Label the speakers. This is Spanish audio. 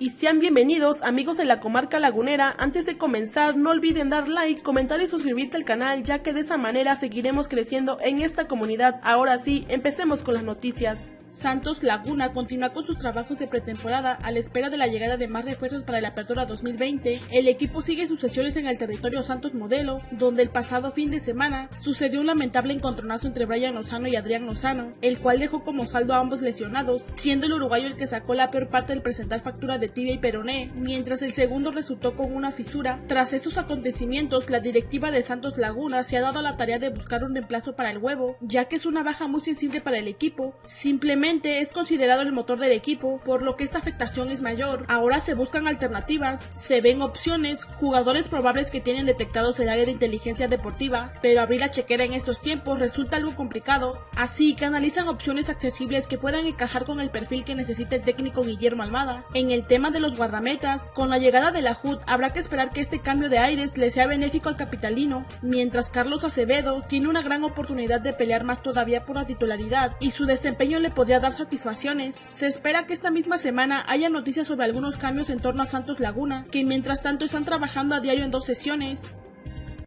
Speaker 1: y sean bienvenidos amigos de la comarca lagunera. Antes de comenzar no olviden dar like, comentar y suscribirte al canal ya que de esa manera seguiremos creciendo en esta comunidad. Ahora sí, empecemos con las noticias. Santos Laguna continúa con sus trabajos de pretemporada a la espera de la llegada de más refuerzos para la apertura 2020. El equipo sigue sus sesiones en el territorio Santos Modelo, donde el pasado fin de semana sucedió un lamentable encontronazo entre Brian Lozano y Adrián Lozano, el cual dejó como saldo a ambos lesionados, siendo el uruguayo el que sacó la peor parte del presentar factura de tibia y peroné, mientras el segundo resultó con una fisura. Tras esos acontecimientos, la directiva de Santos Laguna se ha dado la tarea de buscar un reemplazo para el huevo, ya que es una baja muy sensible para el equipo. Simplemente es considerado el motor del equipo, por lo que esta afectación es mayor. Ahora se buscan alternativas, se ven opciones, jugadores probables que tienen detectados el área de inteligencia deportiva, pero abrir la chequera en estos tiempos resulta algo complicado, así que analizan opciones accesibles que puedan encajar con el perfil que necesita el técnico Guillermo Almada. En el tema de los guardametas, con la llegada de la HUD habrá que esperar que este cambio de aires le sea benéfico al capitalino, mientras Carlos Acevedo tiene una gran oportunidad de pelear más todavía por la titularidad y su desempeño le podría dar satisfacciones. Se espera que esta misma semana haya noticias sobre algunos cambios en torno a Santos Laguna, que mientras tanto están trabajando a diario en dos sesiones.